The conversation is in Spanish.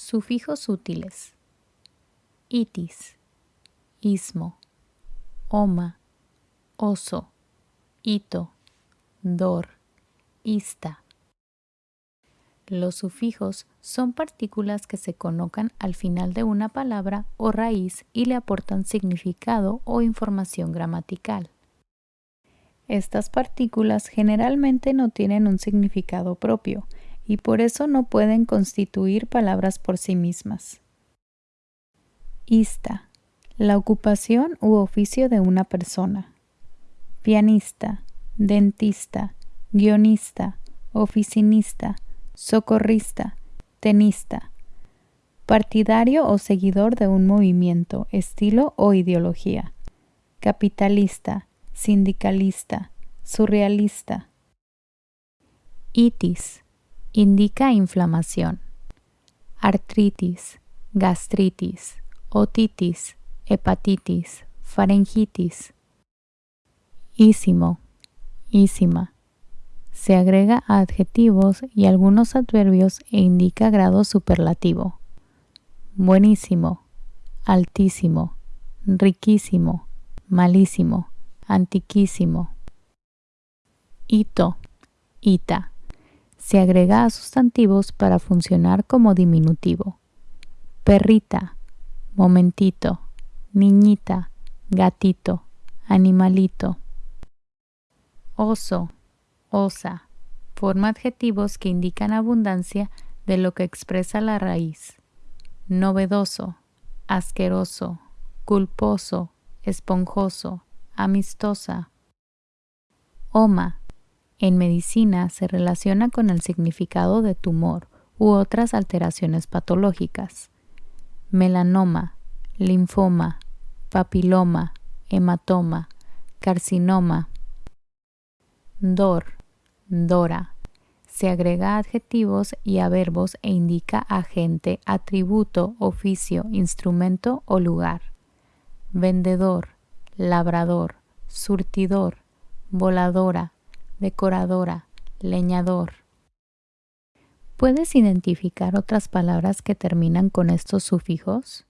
Sufijos útiles. Itis, ismo, oma, oso, ito, dor, ista. Los sufijos son partículas que se colocan al final de una palabra o raíz y le aportan significado o información gramatical. Estas partículas generalmente no tienen un significado propio y por eso no pueden constituir palabras por sí mismas. Ista. La ocupación u oficio de una persona. Pianista, dentista, guionista, oficinista, socorrista, tenista. Partidario o seguidor de un movimiento, estilo o ideología. Capitalista, sindicalista, surrealista. Itis indica inflamación. Artritis, gastritis, otitis, hepatitis, faringitis. Ísimo, ísima. Se agrega a adjetivos y algunos adverbios e indica grado superlativo. Buenísimo, altísimo, riquísimo, malísimo antiquísimo. Ito, ita. Se agrega a sustantivos para funcionar como diminutivo. Perrita, momentito, niñita, gatito, animalito. Oso, osa. Forma adjetivos que indican abundancia de lo que expresa la raíz. Novedoso, asqueroso, culposo, esponjoso, amistosa. Oma. En medicina se relaciona con el significado de tumor u otras alteraciones patológicas. Melanoma, linfoma, papiloma, hematoma, carcinoma. Dor, dora. Se agrega adjetivos y a verbos e indica agente, atributo, oficio, instrumento o lugar. Vendedor, labrador, surtidor, voladora, decoradora, leñador. ¿Puedes identificar otras palabras que terminan con estos sufijos?